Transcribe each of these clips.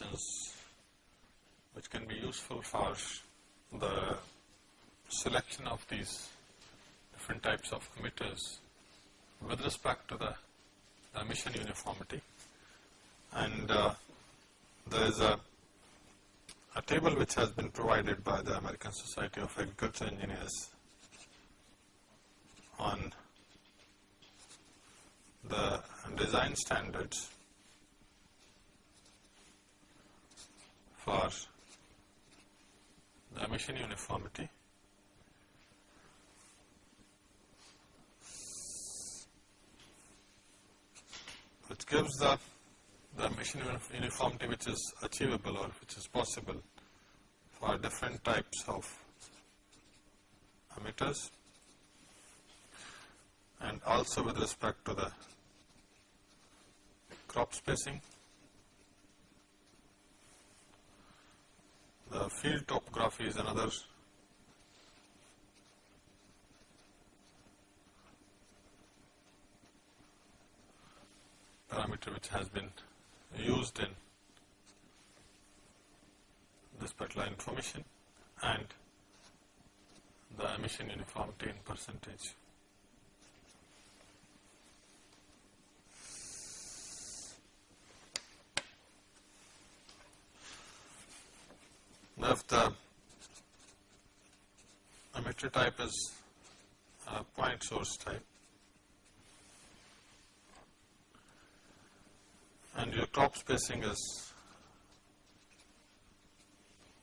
recommendations which can be useful for the selection of these different types of emitters with respect to the, the emission uniformity. And uh, there is a, a table which has been provided by the American Society of Agriculture Engineers on the design standards for emission uniformity. Which gives the, the emission uniformity which is achievable or which is possible for different types of emitters and also with respect to the crop spacing, the field topography is another parameter which has been used in this particular information and the emission uniformity in percentage. Now, if the emitter type is a point source type. And your crop spacing is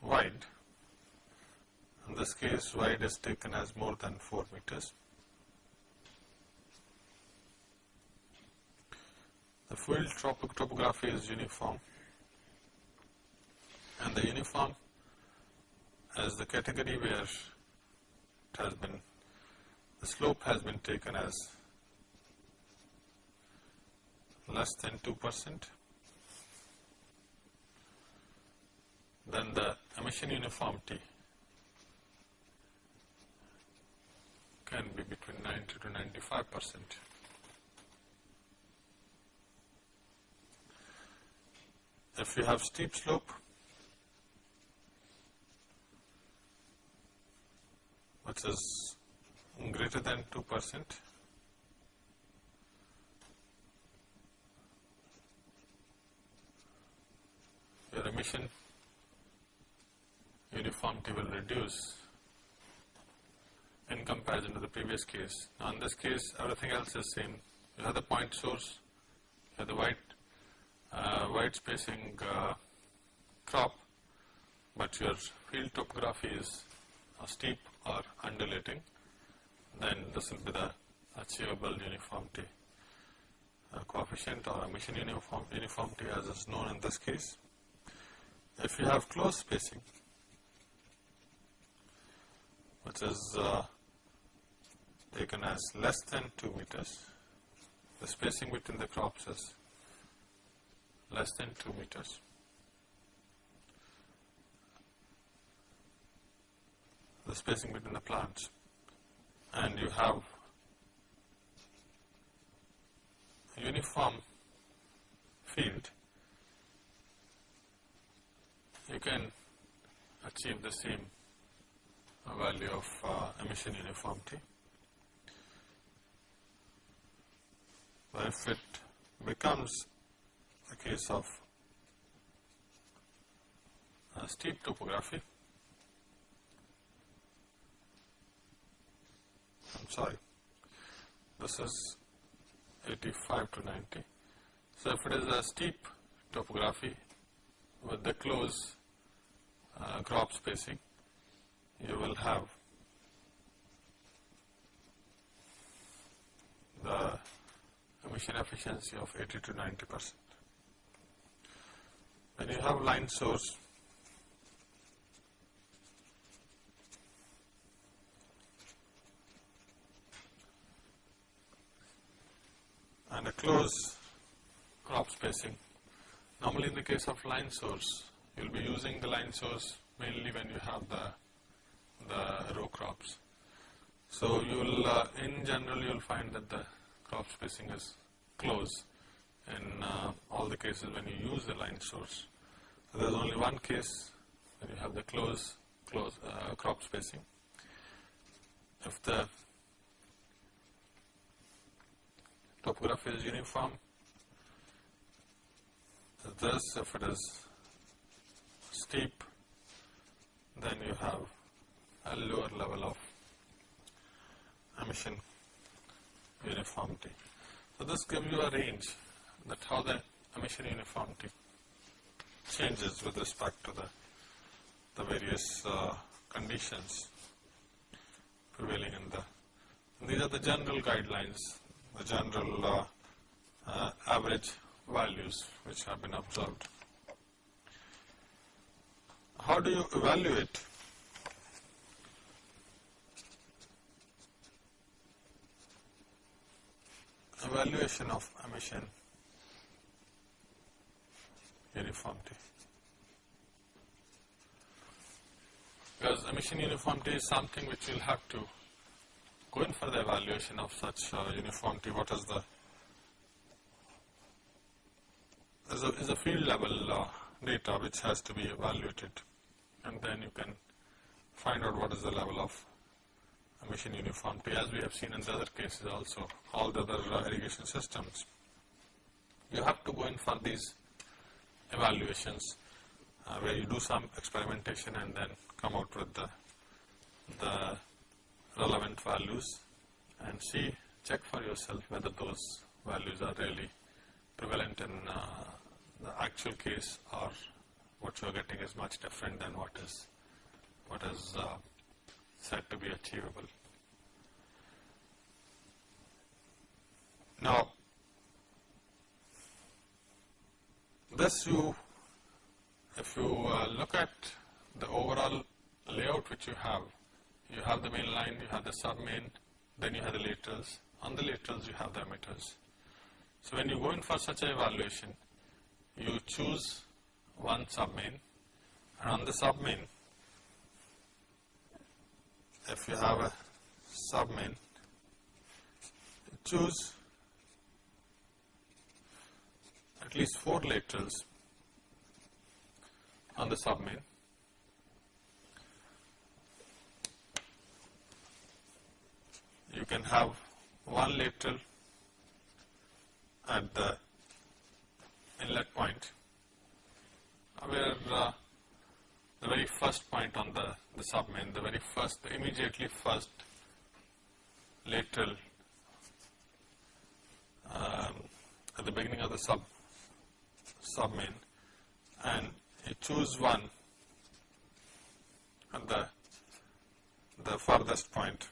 wide, in this case wide is taken as more than 4 meters. The field topography is uniform. And the uniform as the category where it has been, the slope has been taken as less than 2 percent, then the emission uniformity can be between 90 to 95 percent. If you have steep slope, which is greater than 2 percent, your emission uniformity will reduce in comparison to the previous case. Now in this case everything else is same. You have the point source, you have the white, uh, white spacing uh, crop, but your field topography is steep or undulating, then this will be the achievable uniformity uh, coefficient or emission uniform, uniformity as is known in this case. If you have close spacing, which is uh, taken as less than 2 meters, the spacing between the crops is less than 2 meters. The spacing between the plants and you have uniform field you can achieve the same value of uh, emission uniformity. But if it becomes a case of a steep topography, I'm sorry, this is 85 to 90. So if it is a steep topography with the close uh, crop spacing, you will have the emission efficiency of 80 to 90 percent. When you have line source, and a close crop spacing, normally in the case of line source, you will be using the line source mainly when you have the, the row crops. So you will, uh, in general you will find that the crop spacing is close in uh, all the cases when you use the line source. So there is only one case when you have the close, close uh, crop spacing. If the topography is uniform, this, if it is steep, then you have a lower level of emission uniformity. So this gives you a range that how the emission uniformity changes with respect to the, the various uh, conditions prevailing in the, these are the general guidelines, the general uh, average values which have been observed. How do you evaluate evaluation of emission uniformity. Because emission uniformity is something which will have to go in for the evaluation of such uh, uniformity. What is the is a, is a field level uh, data which has to be evaluated and then you can find out what is the level of emission uniformity as we have seen in the other cases also, all the other uh, irrigation systems. You have to go in for these evaluations uh, where you do some experimentation and then come out with the, the relevant values and see, check for yourself whether those values are really prevalent in uh, the actual case or what you are getting is much different than what is what is uh, said to be achievable. Now, this you, if you uh, look at the overall layout which you have, you have the main line, you have the sub main, then you have the laterals. On the laterals, you have the emitters. So when you go in for such an evaluation, you choose one submain and on the submain if you have a submain choose at least four laterals on the submain you can have one lateral at the inlet point where uh, the very first point on the, the submain, the very first, the immediately first lateral um, at the beginning of the sub submain and you choose one at the the farthest point.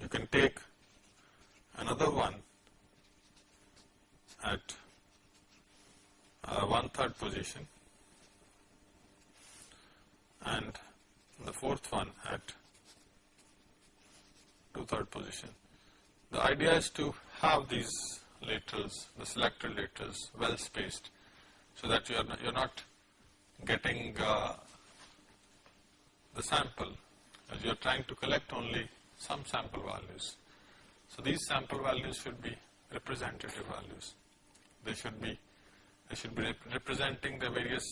You can take another one at uh, one third position and the fourth one at two third position. The idea is to have these laterals, the selected laterals well spaced so that you are not, you're not getting uh, the sample as you are trying to collect only some sample values. So these sample values should be representative values. They should be they should be rep representing the various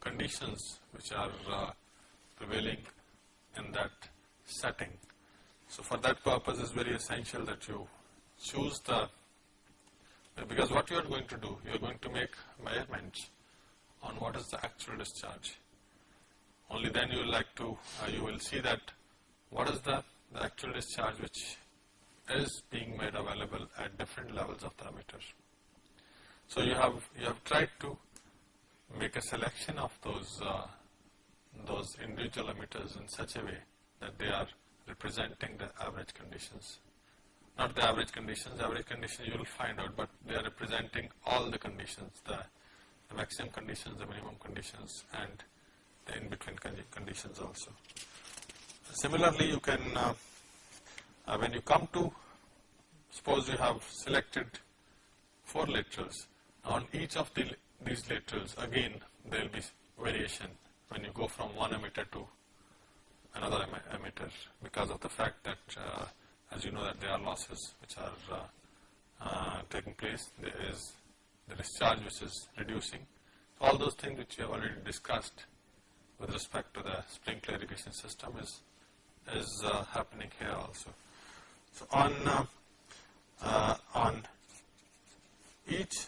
conditions which are uh, prevailing in that setting. So for that purpose it's very essential that you choose the, because what you are going to do, you are going to make measurements on what is the actual discharge. Only then you will like to, uh, you will see that what is the, the actual discharge which is being made available at different levels of emitter. So you have you have tried to make a selection of those uh, those individual emitters in such a way that they are representing the average conditions. Not the average conditions, average conditions you will find out, but they are representing all the conditions, the, the maximum conditions, the minimum conditions and the in-between conditions also. Similarly, you can, uh, uh, when you come to, suppose you have selected four laterals, on each of the, these laterals, again, there will be variation when you go from one emitter to another emitter because of the fact that uh, as you know that there are losses which are uh, uh, taking place, there is the discharge which is reducing. All those things which we have already discussed with respect to the sprinkler irrigation system is, is uh, happening here also. So, on, uh, uh, on each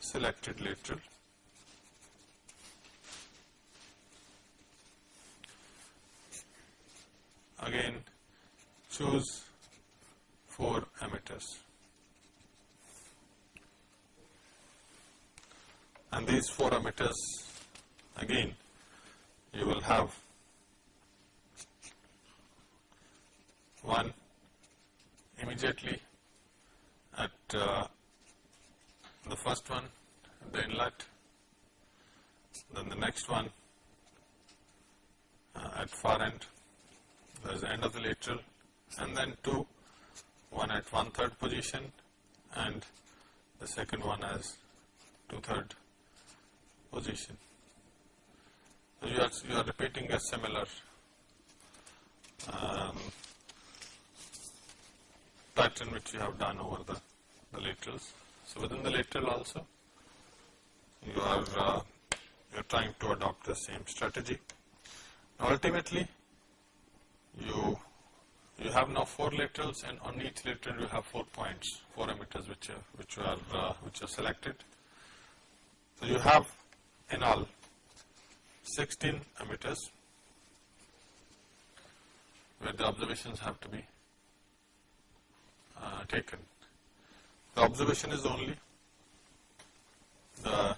selected lateral, again choose 4 emitters. And these 4 emitters again you will have one immediately at uh, the first one the inlet, then the next one uh, at far end, that is the end of the lateral and then two, one at one third position and the second one as two third position. So you are, you are repeating a similar um, pattern which you have done over the, the laterals. So within the lateral also, you are uh, you are trying to adopt the same strategy. Now Ultimately, you you have now four laterals, and on each lateral you have four points, four emitters which are which are uh, which are selected. So you have in all 16 emitters where the observations have to be uh, taken. The observation is only the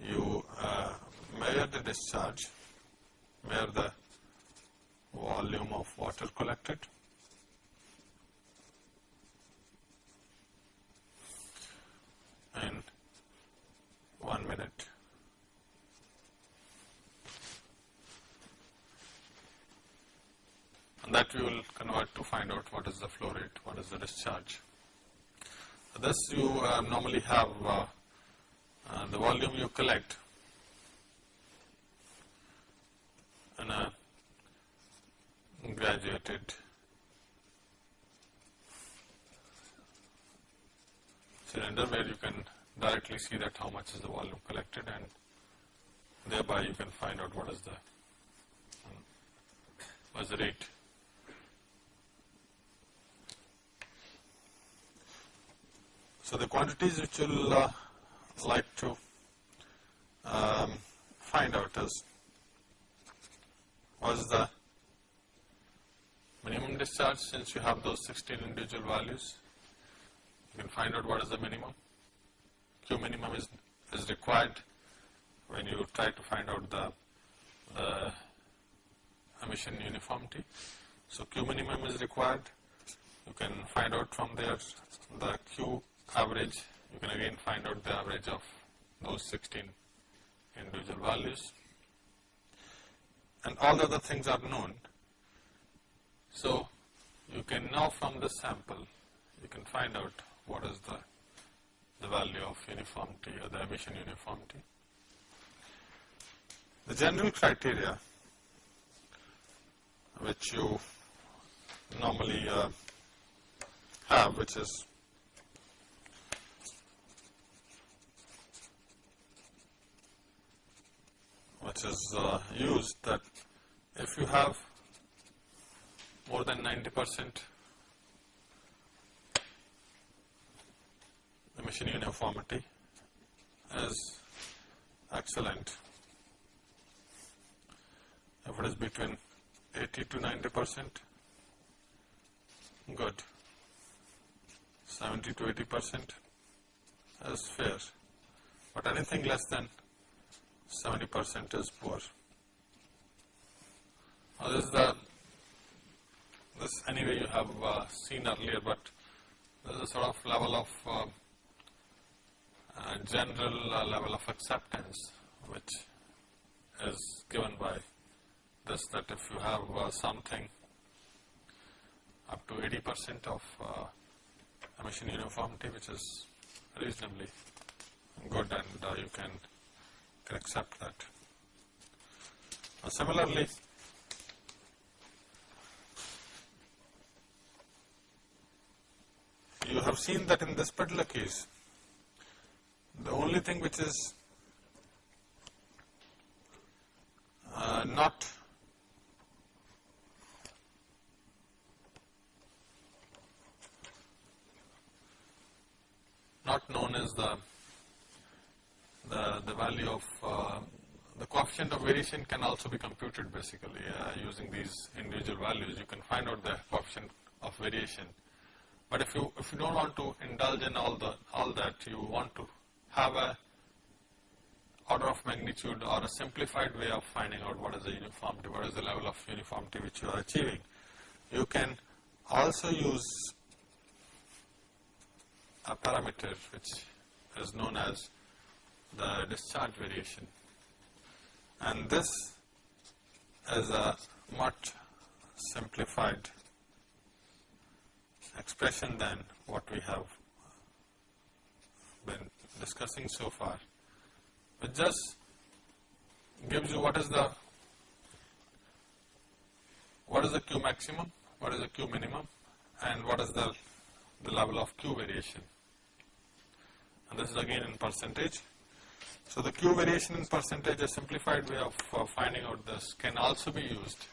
you uh, measure the discharge, measure the volume of water collected in one minute. And that we will convert to find out what is the flow rate, what is the discharge. Thus you uh, normally have uh, uh, the volume you collect in a graduated cylinder where you can directly see that how much is the volume collected and thereby you can find out what is the what is the rate. So the quantities which you'll uh, like to um, find out is what is the minimum discharge since you have those 16 individual values. You can find out what is the minimum. Q minimum is, is required when you try to find out the, the emission uniformity. So Q minimum is required. You can find out from there the Q average. You can again find out the average of those 16 individual values. And all the other things are known so, you can now from the sample, you can find out what is the, the value of uniformity or the emission uniformity. The general criteria which you normally uh, have, which is which is uh, used that if you have more than 90 percent emission uniformity is excellent. If it is between 80 to 90 percent, good. 70 to 80 percent is fair, but anything less than 70 percent is poor. Now this is the this anyway you have uh, seen earlier, but there is a sort of level of uh, uh, general uh, level of acceptance which is given by this that if you have uh, something up to 80 percent of uh, emission uniformity which is reasonably good and you can, can accept that. similarly, you have seen that in this particular case, the only thing which is uh, not not known as the the, the value of uh, the coefficient of variation can also be computed basically uh, using these individual values. You can find out the coefficient of variation. But if you if you don't want to indulge in all the all that, you want to have a order of magnitude or a simplified way of finding out what is the uniformity, what is the level of uniformity which you are achieving. You can also use a parameter which is known as the discharge variation and this is a much simplified expression than what we have been discussing so far. It just gives you what is the what is the Q maximum, what is the Q minimum and what is the, the level of Q variation. And this is again in percentage. So the Q variation in percentage, a simplified way of uh, finding out this can also be used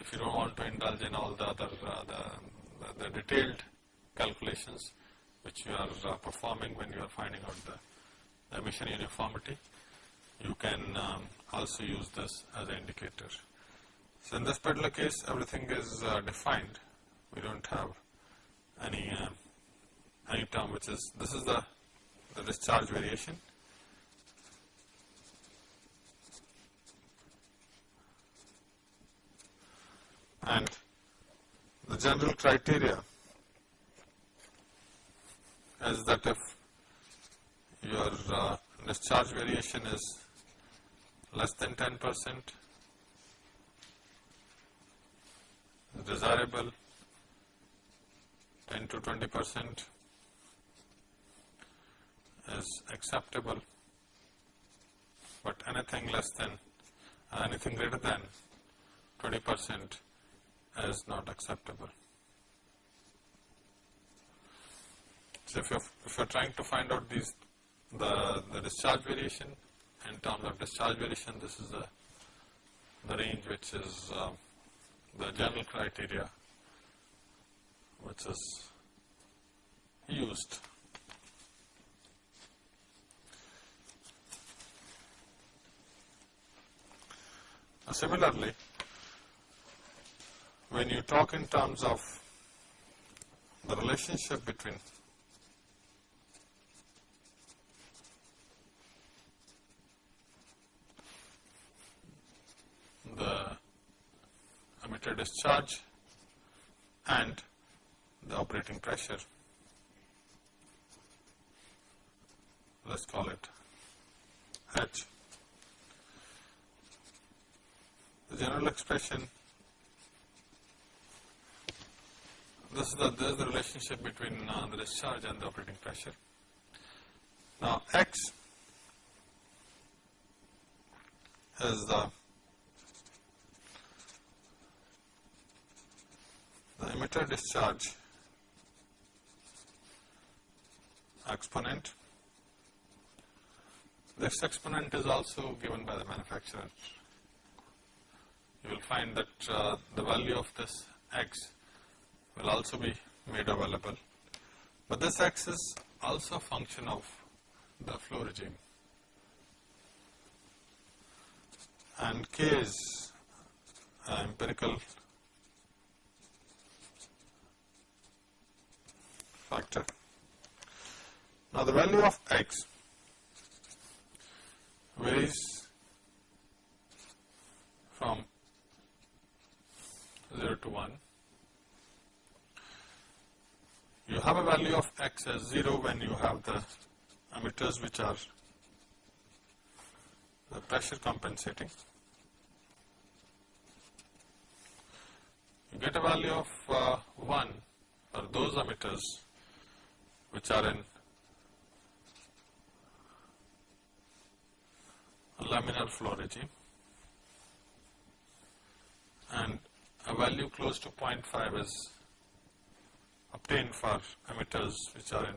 if you don't want to indulge in all the other uh, the, the, detailed calculations which you are uh, performing when you are finding out the, the emission uniformity. You can um, also use this as an indicator. So in this particular case, everything is uh, defined. We don't have any uh, any term which is this is the the discharge variation. And the general criteria is that if your uh, discharge variation is less than 10 percent, desirable 10 to 20 percent is acceptable, but anything less than, anything greater than 20 percent is not acceptable. So if you're, if you're trying to find out these, the, the discharge variation, in terms of discharge variation, this is the, the range which is uh, the general criteria which is used. Similarly, when you talk in terms of the relationship between the emitter discharge and the operating pressure, let us call it H. The general expression this is the, this is the relationship between uh, the discharge and the operating pressure. Now X is the, the emitter discharge exponent. This exponent is also given by the manufacturer. You will find that uh, the value of this X will also be made available. But this X is also a function of the flow regime. And K is an empirical factor. Now the value of X varies from 0 to 1 you have a value of x as 0 when you have the emitters which are the pressure compensating. You get a value of uh, 1 for those emitters which are in laminar flow regime and a value close to 0.5 is obtained for emitters which are in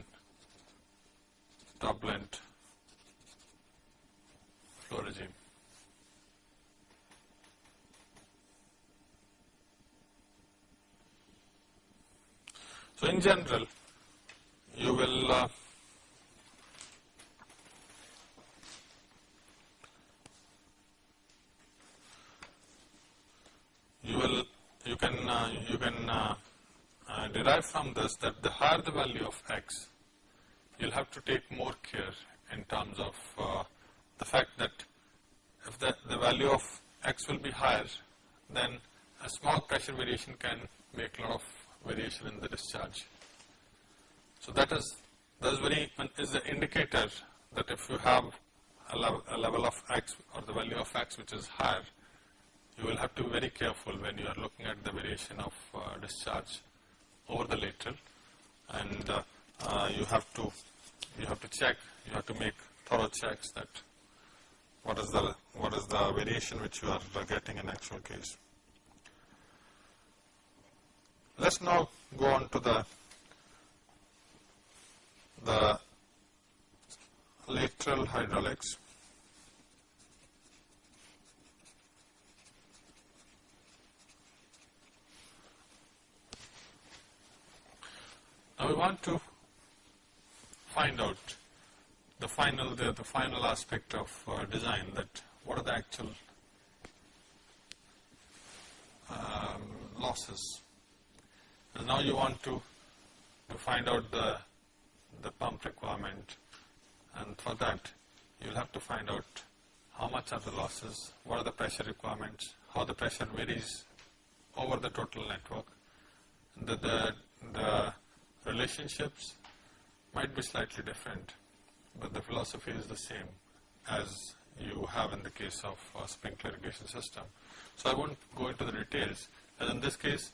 turbulent flow regime. So, in general you will uh, you will you can uh, you can uh, uh, derive from this that the higher the value of x you'll have to take more care in terms of uh, the fact that if the, the value of x will be higher then a small pressure variation can make a lot of variation in the discharge. So that is that is very is the indicator that if you have a level, a level of x or the value of x which is higher you will have to be very careful when you are looking at the variation of uh, discharge over the lateral and uh, uh, you have to you have to check you have to make thorough checks that what is the what is the variation which you are getting in actual case. Let's now go on to the the lateral hydraulics. Want to find out the final the, the final aspect of uh, design that what are the actual um, losses. And now you want to, to find out the the pump requirement and for that you will have to find out how much are the losses, what are the pressure requirements, how the pressure varies over the total network, the, the, the relationships might be slightly different, but the philosophy is the same as you have in the case of a sprinkler irrigation system. So I won't go into the details, as in this case,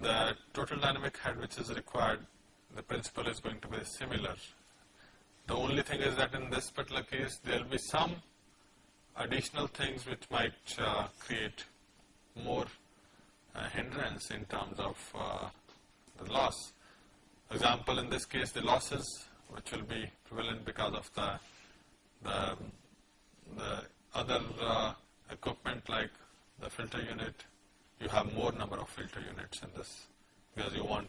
the total dynamic head which is required, the principle is going to be similar. The only thing is that in this particular case, there will be some additional things which might uh, create more uh, hindrance in terms of uh, the loss. Example, in this case the losses which will be prevalent because of the, the, the other uh, equipment like the filter unit, you have more number of filter units in this because you want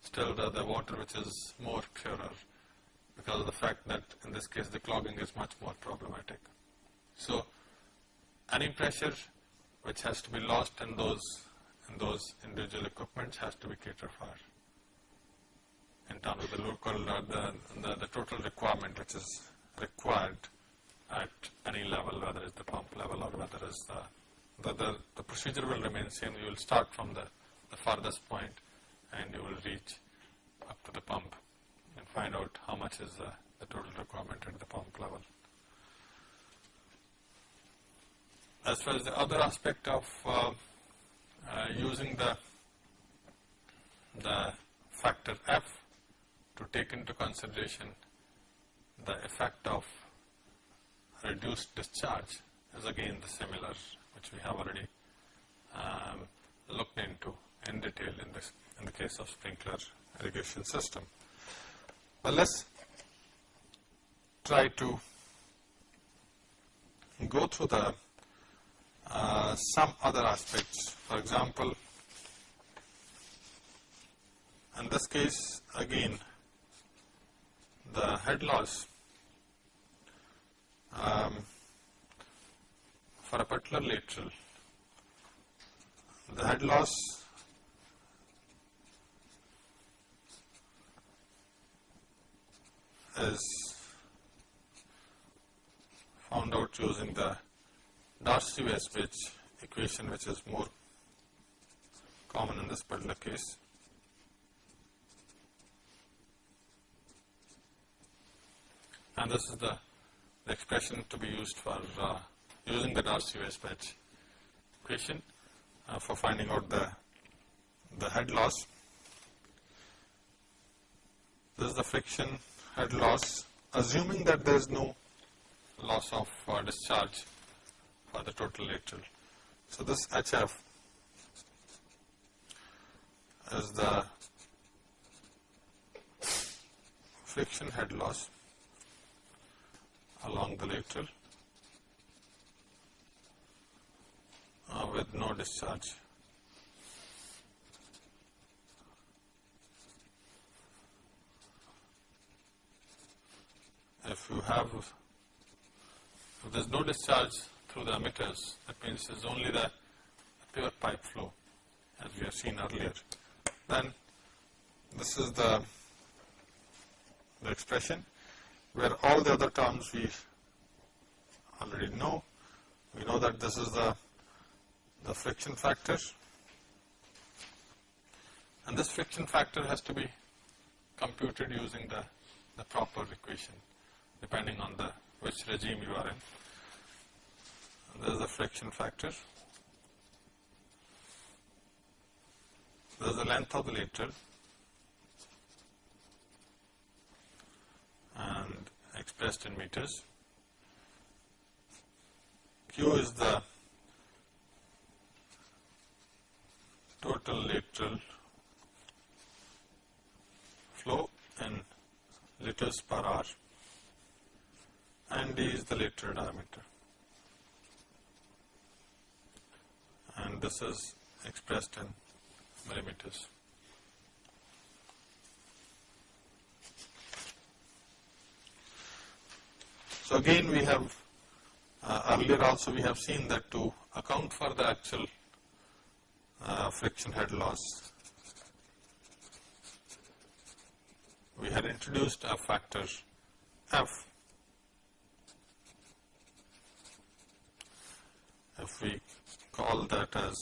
still the, the water which is more purer because of the fact that in this case the clogging is much more problematic. So, any pressure which has to be lost in those in those individual equipments has to be catered for in terms of the local, uh, the, the, the, total requirement which is required at any level, whether it's the pump level or whether it's the, the, the, the procedure will remain same. You will start from the, the farthest point and you will reach up to the pump and find out how much is the, the total requirement at the pump level. As far as the other aspect of uh, using the the factor F to take into consideration the effect of reduced discharge is again the similar which we have already um, looked into in detail in this in the case of sprinkler irrigation system. But let's try to go through the uh, some other aspects. For example, in this case again the head loss um, for a particular lateral, the head loss is found out using the Darcy-Weisbach equation which is more common in this particular case. and this is the, expression to be used for uh, using the Darcy-Weisbach equation uh, for finding out the, the head loss. This is the friction head loss assuming that there is no loss of uh, discharge for the total lateral. So, this HF is the friction head loss along the lateral uh, with no discharge. If you have, if there is no discharge through the emitters, that means is only the pure pipe flow as we have seen earlier, then this is the, the expression where all the other terms we already know. We know that this is the, the friction factor and this friction factor has to be computed using the, the proper equation depending on the which regime you are in. This is the friction factor. This is the length of the lateral and expressed in meters. Q is the total lateral flow in liters per hour and D is the lateral diameter. And this is expressed in millimeters. So again we have uh, earlier also we have seen that to account for the actual uh, friction head loss we had introduced a factor F if we call that as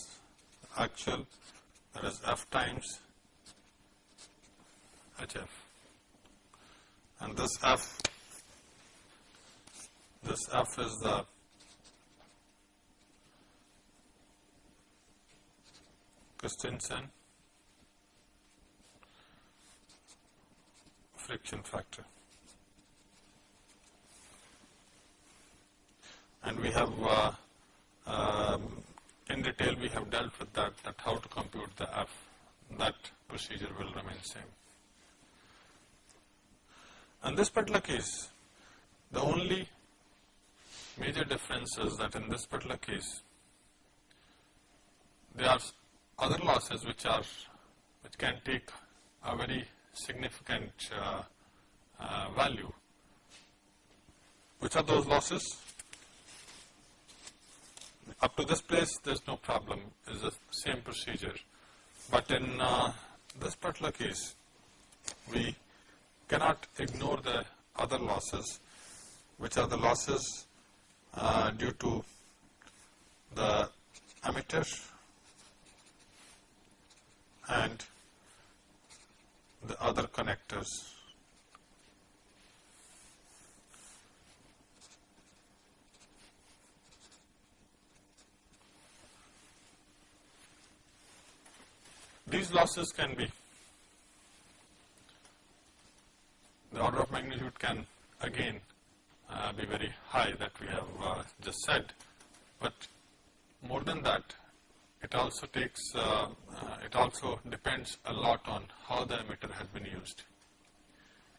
actual that is F times HF and this F this F is the Christiansen friction factor. And we have uh, um, in detail we have dealt with that, that how to compute the F, that procedure will remain same. In this particular case, the only major difference is that in this particular case, there are other losses which are, which can take a very significant uh, uh, value. Which are those losses? Up to this place, there is no problem, it is the same procedure. But in uh, this particular case, we cannot ignore the other losses, which are the losses uh, due to the emitter and the other connectors These losses can be, the order of magnitude can again uh, be very high that we have uh, just said, but more than that, it also takes, uh, uh it also depends a lot on how the emitter has been used.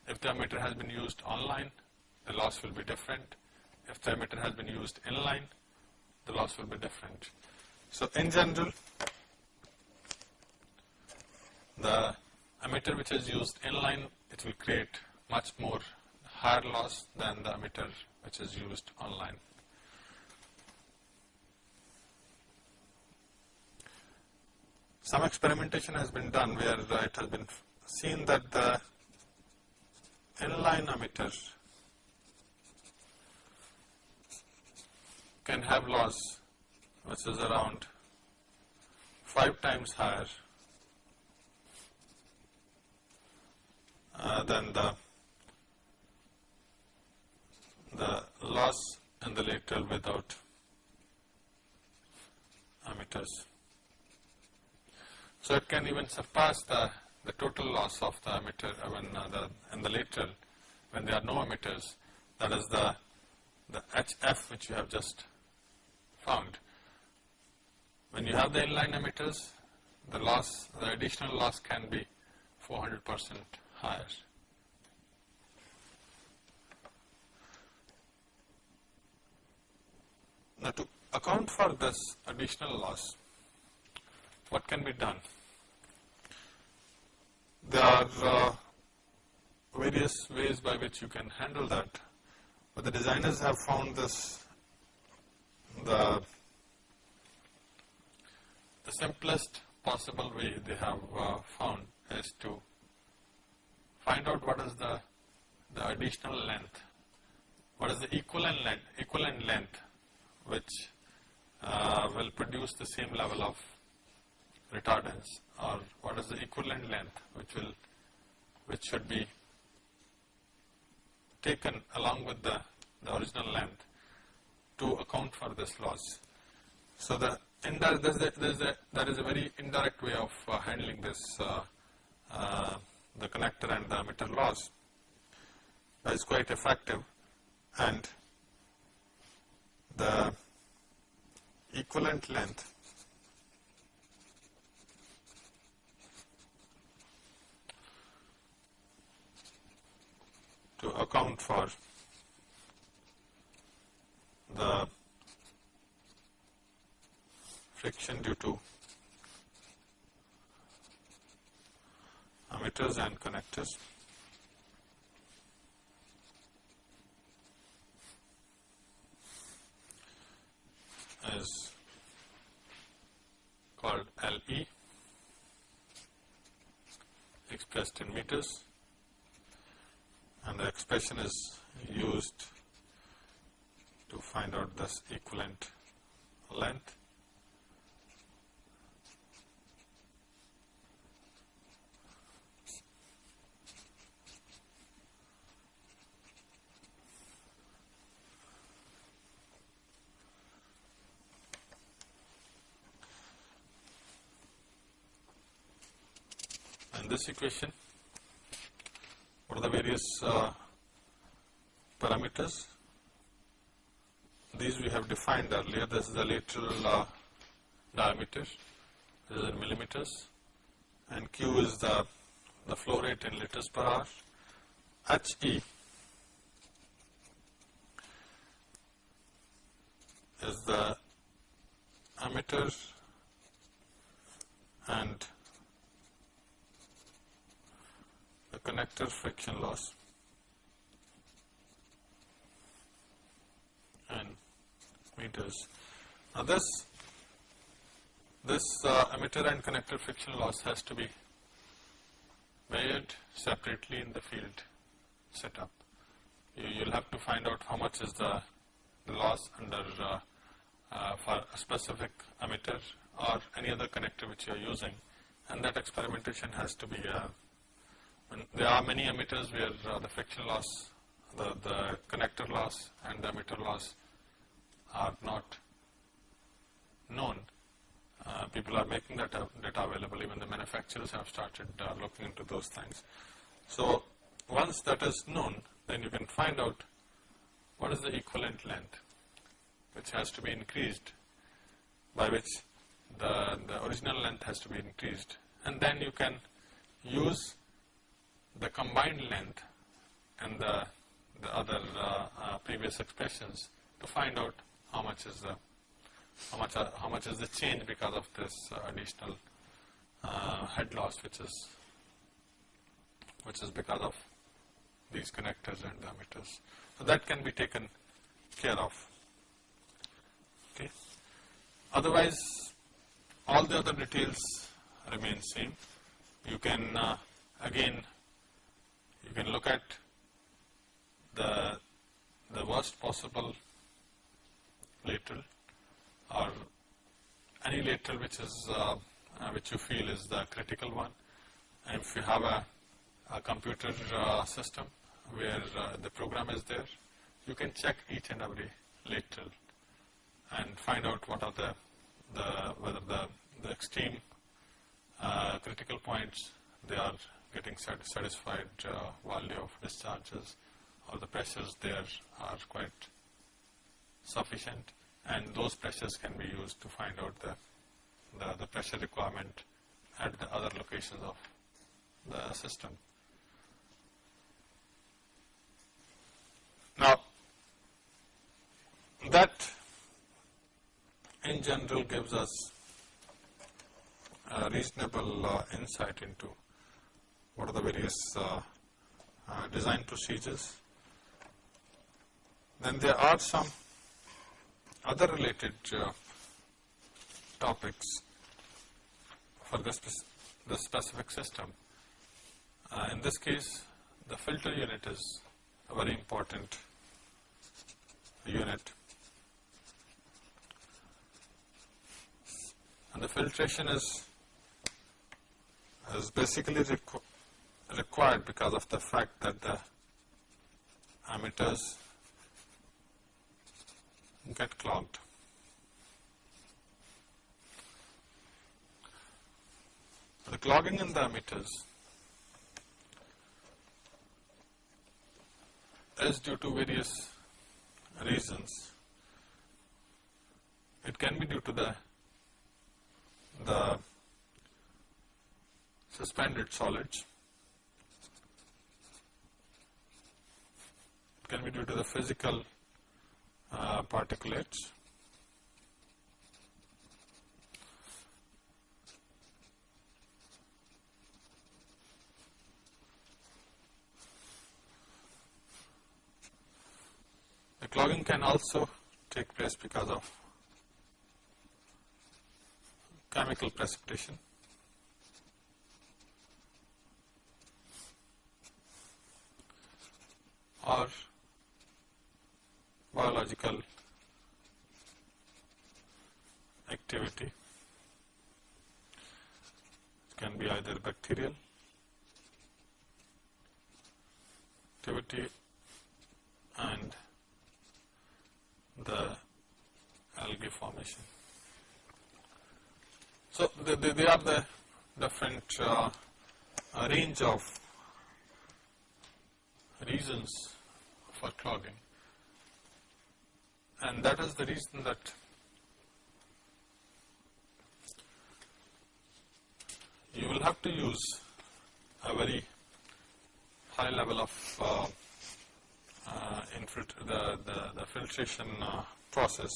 If the emitter has been used online, the loss will be different. If the emitter has been used inline, the loss will be different. So in general, the emitter which is used inline, it will create much more higher loss than the emitter which is used online. Some experimentation has been done where it has been seen that the inline emitter can have loss which is around 5 times higher uh, than the the loss in the lateral without emitters. So it can even surpass the, the total loss of the emitter when uh, the, in the lateral when there are no emitters. That is the the HF which you have just found. When you have the inline emitters, the loss, the additional loss can be 400 percent Hayır. Now to account for this additional loss, what can be done? There are uh, various ways by which you can handle that, but the designers have found this the, the simplest possible way they have uh, found is to find out what is the the additional length, what is the equivalent length, equivalent length which uh, will produce the same level of retardance or what is the equivalent length which will which should be taken along with the, the original length to account for this loss. So the indirect, there's a, there's a, there is a very indirect way of uh, handling this uh, uh, the connector and the emitter loss is quite effective. And the equivalent length to account for the friction due to emitters and connectors. is called LE expressed in meters and the expression is used to find out this equivalent length this equation. What are the various uh, parameters? These we have defined earlier. This is the lateral uh, diameter. This is in millimeters. And q is the the flow rate in liters per hour. He is the emitter and the connector friction loss and meters. Now this this uh, emitter and connector friction loss has to be measured separately in the field setup. You will have to find out how much is the, loss under uh, uh, for a specific emitter or any other connector which you are using and that experimentation has to be uh, there are many emitters where uh, the friction loss, the, the connector loss and the emitter loss are not known. Uh, people are making that data available, even the manufacturers have started uh, looking into those things. So once that is known, then you can find out what is the equivalent length which has to be increased by which the, the original length has to be increased and then you can use the combined length and the, the other uh, uh, previous expressions to find out how much is the how much uh, how much is the change because of this uh, additional uh, head loss which is which is because of these connectors and emitters. So that can be taken care of. Okay. Otherwise, all the other details remain same. You can uh, again you can look at the, the worst possible lateral or any lateral which is uh, uh, which you feel is the critical one. And if you have a, a computer uh, system where uh, the program is there, you can check each and every lateral and find out what are the, the whether the, the extreme uh, critical points they are getting satisfied uh, value of discharges or the pressures there are quite sufficient and those pressures can be used to find out the, the, the pressure requirement at the other locations of the system. Now, that in general gives us a reasonable uh, insight into what are the various uh, uh, design procedures. Then there are some other related uh, topics for this, the specific system. Uh, in this case, the filter unit is a very important unit. And the filtration is, is basically requ required because of the fact that the emitters get clogged. The clogging in the emitters is due to various reasons. It can be due to the the suspended solids. Can be due to the physical uh, particulates. The clogging can also take place because of chemical precipitation. or biological activity. It can be either bacterial activity and the algae formation. So, they, they, they are the different uh, range of reasons for clogging and that is the reason that you will have to use a very high level of uh, uh, the, the, the, filtration uh, process.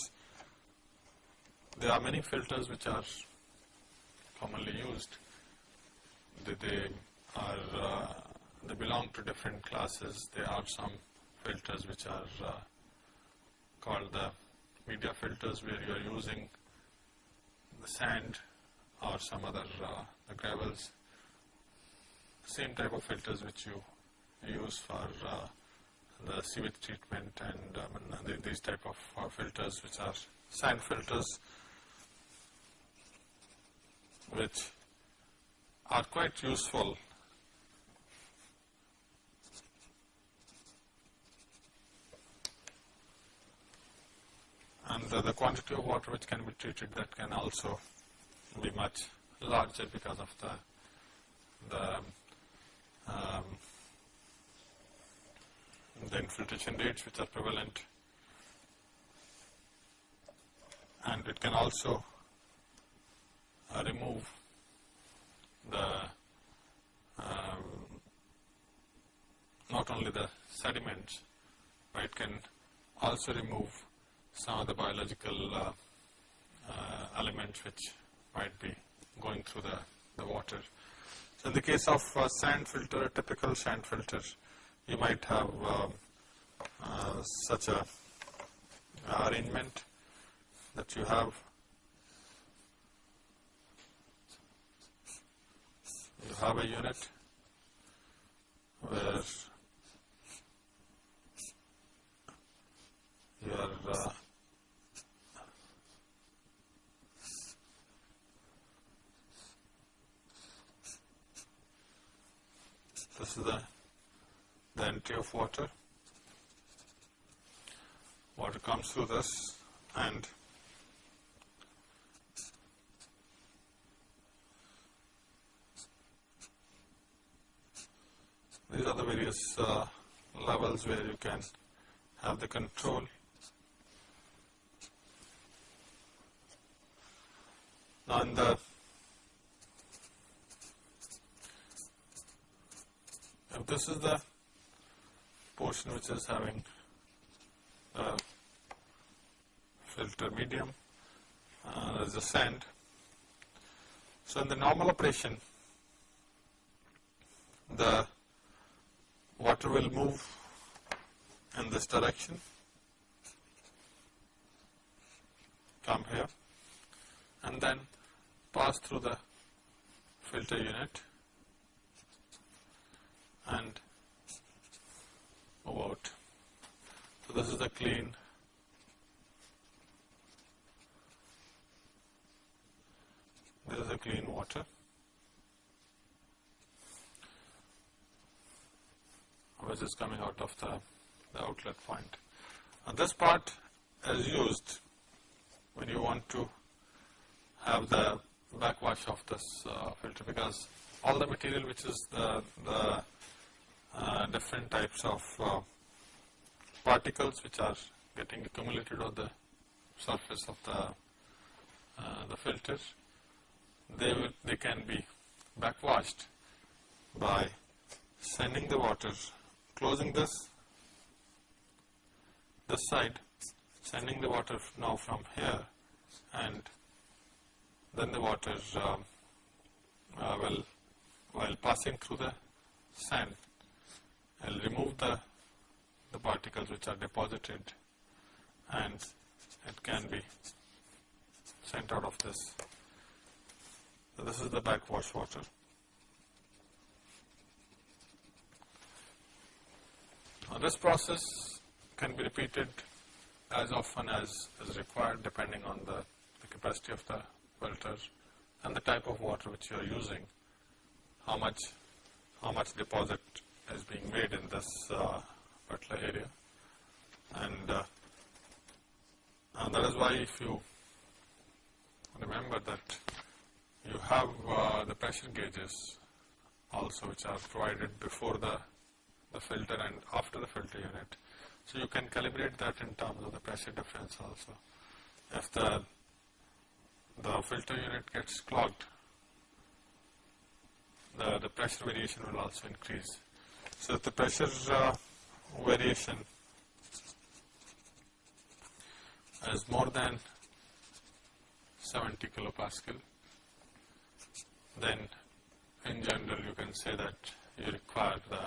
There are many filters which are commonly used. They, they are uh, they belong to different classes. There are some filters which are called the media filters where you are using the sand or some other uh, the gravels. Same type of filters which you use for uh, the sewage treatment and um, these type of uh, filters which are sand filters which are quite useful and the, the, quantity of water which can be treated that can also be much larger because of the the um, the infiltration rates which are prevalent. And it can also uh, remove the um, not only the sediments but it can also remove some of the biological uh, uh, elements which might be going through the, the water. So in the case of uh, sand filter, a typical sand filter, you might have um, uh, such a arrangement that you have you have a unit where you are uh, This is the, the entry of water. Water comes through this and these are the various uh, levels where you can have the control. Now in the this is the portion which is having a filter medium. Uh, uh, is the sand. So in the normal operation, the water will move in this direction, come here and then pass through the filter unit and move out. So this is the clean this is the clean water. which is coming out of the, the outlet point. Now this part is used when you want to have the backwash of this uh, filter because all the material which is the, the different types of uh, particles which are getting accumulated on the surface of the, uh, the filter, they, will, they can be backwashed by sending the water, closing this, this side, sending the water now from here and then the water uh, uh, will, while passing through the sand, will remove the, the particles which are deposited and it can be sent out of this. So this is the backwash water. Now this process can be repeated as often as is required depending on the, the capacity of the filter and the type of water which you are using, how much, how much deposit is being made in this uh, particular area. And, uh, and that is why if you remember that you have uh, the pressure gauges also which are provided before the, the filter and after the filter unit. So you can calibrate that in terms of the pressure difference also. If the, the filter unit gets clogged, the, the pressure variation will also increase. So the pressure uh, variation. Is more than 70 kilopascal, then in general you can say that you require the,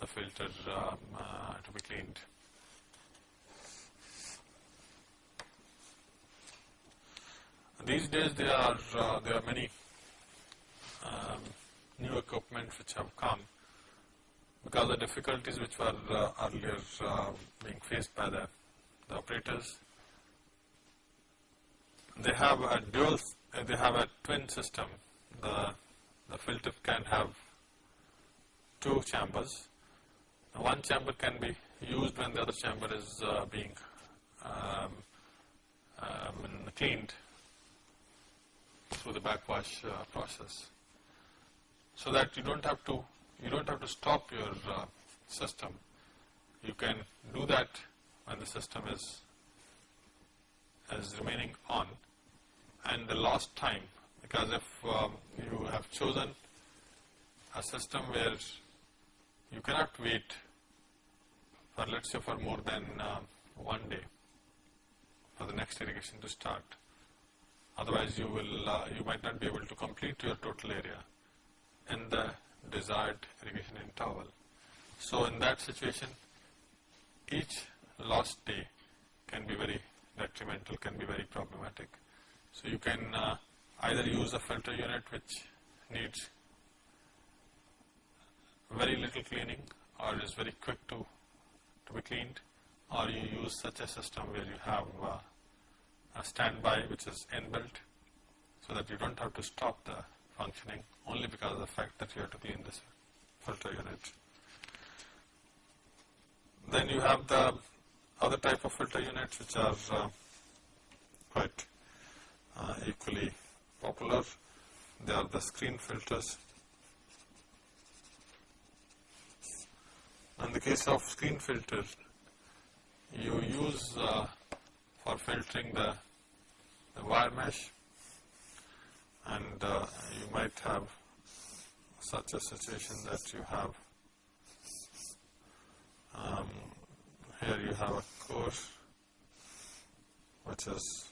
the filter um, uh, to be cleaned. These days there are uh, there are many um, new equipment which have come because the difficulties which were uh, earlier uh, being faced by the, the operators. They have a dual, they have a twin system. The, the filter can have two chambers. One chamber can be used when the other chamber is uh, being um, um, cleaned through the backwash uh, process. So that you don't have to you don't have to stop your uh, system. You can do that when the system is is remaining on and the last time because if um, you have chosen a system where you cannot wait for let's say for more than uh, one day for the next irrigation to start otherwise you will uh, you might not be able to complete your total area in the desired irrigation interval. So in that situation, each lost day can be very detrimental, can be very problematic. So you can uh, either use a filter unit which needs very little cleaning or is very quick to, to be cleaned or you use such a system where you have uh, a standby which is inbuilt so that you don't have to stop the functioning only because of the fact that you have to clean this filter unit. Then you have the other type of filter units which are uh, quite uh, equally popular. They are the screen filters. In the case of screen filter, you use uh, for filtering the, the wire mesh and uh, you might have such a situation that you have. Um, here you have a course which is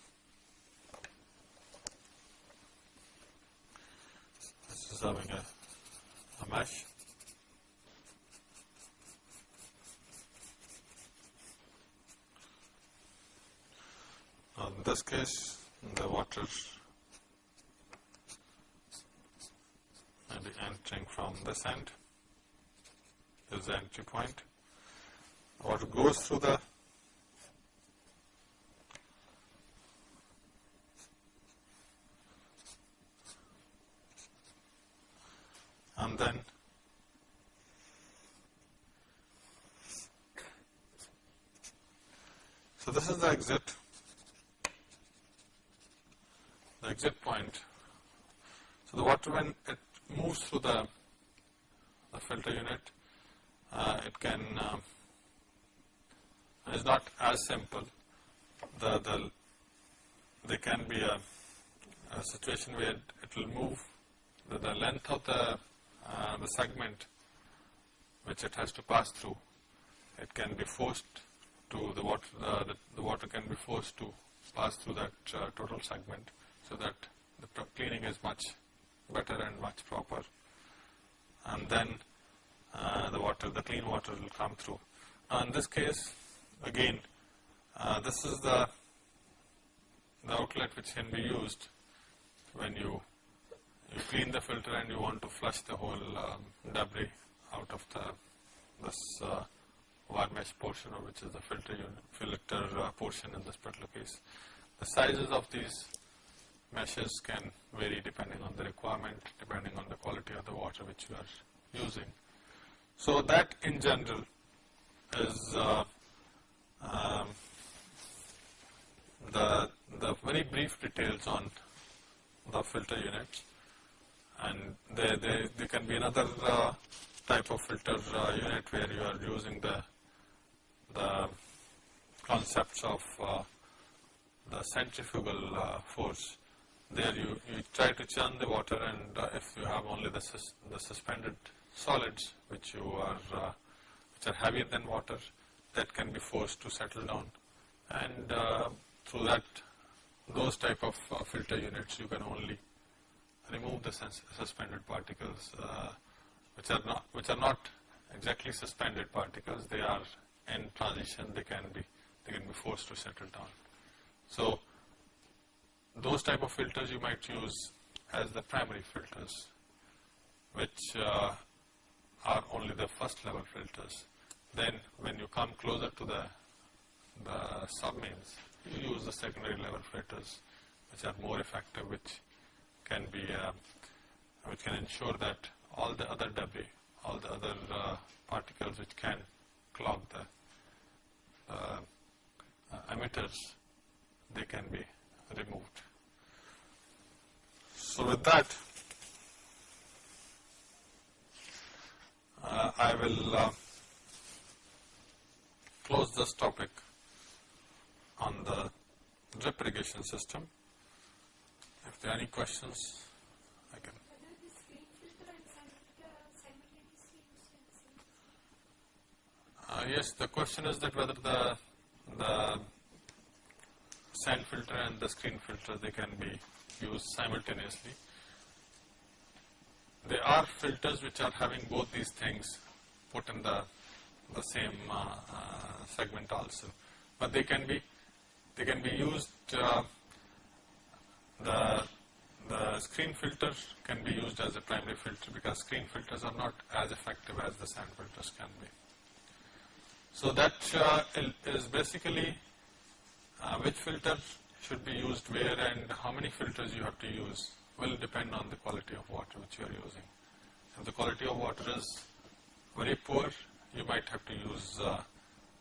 this is having a, a mesh now in this case the water entering from this end. This is the entry point. Water goes through the and then so this is the exit the exit point so the water when it moves through the, the filter unit uh, it can uh, is not as simple. The, the there can be a, a situation where it will move the, the length of the uh, the segment which it has to pass through, it can be forced to the water, uh, the, the, water can be forced to pass through that uh, total segment so that the cleaning is much better and much proper. And then uh, the water, the clean water will come through. Now in this case, again, uh, this is the, the outlet which can be used when you you clean the filter and you want to flush the whole um, debris out of the this uh, wire mesh portion which is the filter filter uh, portion in this particular case. The sizes of these meshes can vary depending on the requirement, depending on the quality of the water which you are using. So that in general is uh, um, the, the very brief details on the filter units and there, there, there can be another uh, type of filter uh, unit where you are using the, the concepts of uh, the centrifugal uh, force. There you, you try to churn the water and uh, if you have only the, sus the suspended solids which you are, uh, which are heavier than water, that can be forced to settle down. And through that those type of filter units you can only remove the suspended particles uh, which are not which are not exactly suspended particles. They are in transition. They can be they can be forced to settle down. So those type of filters you might use as the primary filters which uh, are only the first level filters then when you come closer to the the submains you use the secondary level filters which are more effective which can be, uh, which can ensure that all the other debris, all the other uh, particles which can clog the uh, emitters, they can be removed. So with that, uh, I will uh, close this topic on the drip irrigation system. If there are any questions, I can. Uh, yes, the question is that whether the the sand filter and the screen filter they can be used simultaneously. There are filters which are having both these things put in the the same uh, uh, segment also, but they can be they can be used uh, the, the screen filter can be used as a primary filter because screen filters are not as effective as the sand filters can be. So that uh, is basically uh, which filter should be used where and how many filters you have to use will depend on the quality of water which you are using. If the quality of water is very poor, you might have to use uh,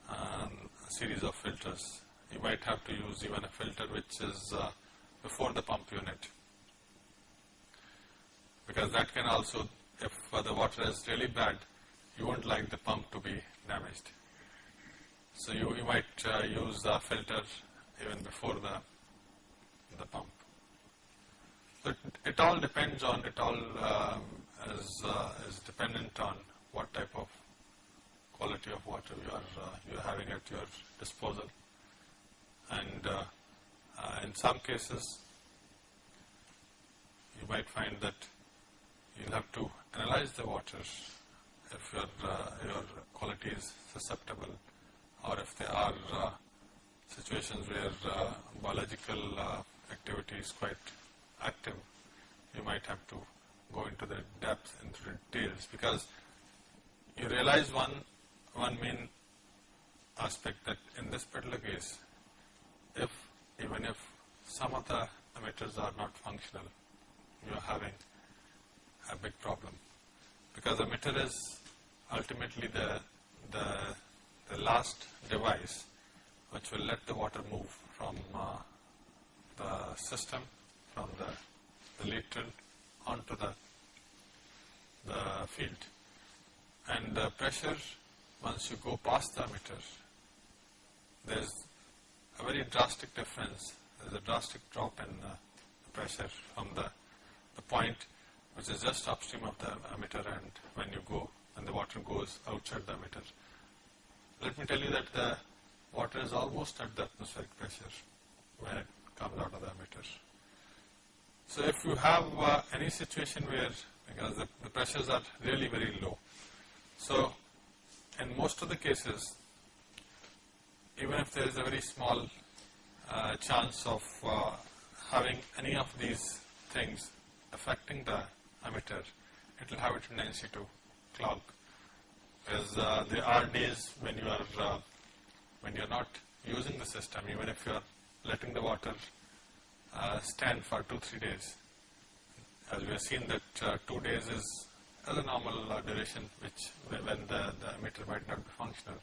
um, a series of filters. You might have to use even a filter which is uh, before the pump unit because that can also, if the water is really bad, you won't like the pump to be damaged. So you, you might uh, use a filter even before the, the pump. So it, all depends on, it all um, is, uh, is dependent on what type of quality of water you are, uh, you are having at your disposal. And uh, uh, in some cases, you might find that you'll have to analyze the water if your, uh, your quality is susceptible or if they are situations where uh, biological uh, activity is quite active, you might have to go into the depth, into the details because you realize one, one main aspect that in this particular case, if even if some of the emitters are not functional, you are having a big problem. Because emitter is ultimately the, the, the last device which will let the water move from uh, the system, from the, the lateral onto the, the field. And the pressure, once you go past the emitter, there's a very drastic difference. There's a drastic drop in the pressure from the, the point which is just upstream of the emitter and when you go, when the water goes outside the emitter. Let me tell you that the water is almost at the atmospheric pressure when it comes out of the emitter. So if you have uh, any situation where, because the, the pressures are really very low, so in most of the cases, even if there is a very small uh, chance of uh, having any of these things affecting the emitter, it will have a tendency to clog. Because uh, there are days when you are uh, when you are not using the system, even if you are letting the water uh, stand for two three days. As we have seen that uh, two days is a normal uh, duration, which when the, the emitter might not be functional.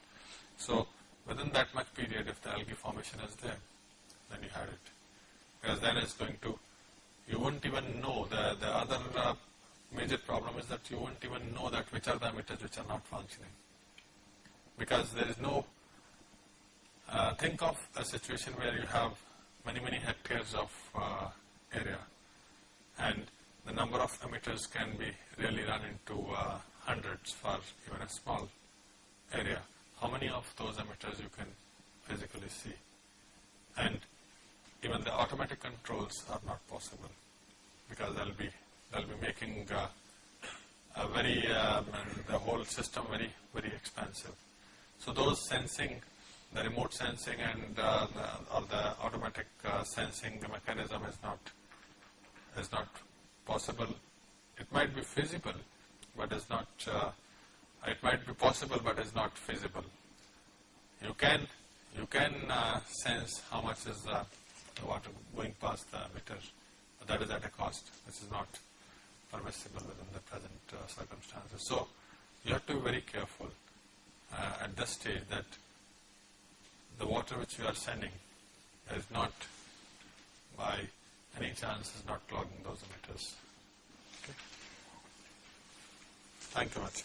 So within that much period, if the algae formation is there, then you had it. Because then it's going to, you won't even know, the, the other uh, major problem is that you won't even know that which are the emitters which are not functioning. Because there is no, uh, think of a situation where you have many, many hectares of uh, area and the number of emitters can be really run into uh, hundreds for even a small area. How many of those emitters you can physically see? And even the automatic controls are not possible because they'll be they'll be making uh, a very um, the whole system very very expensive. So those sensing, the remote sensing and uh, the, or the automatic uh, sensing mechanism is not is not possible. It might be feasible, but is not. Uh, it might be possible, but is not feasible. You can you can uh, sense how much is the water going past the meter, but that is at a cost. This is not permissible within the present uh, circumstances. So you have to be very careful uh, at this stage that the water which you are sending is not by any chance is not clogging those emitters. Okay. Thank you much.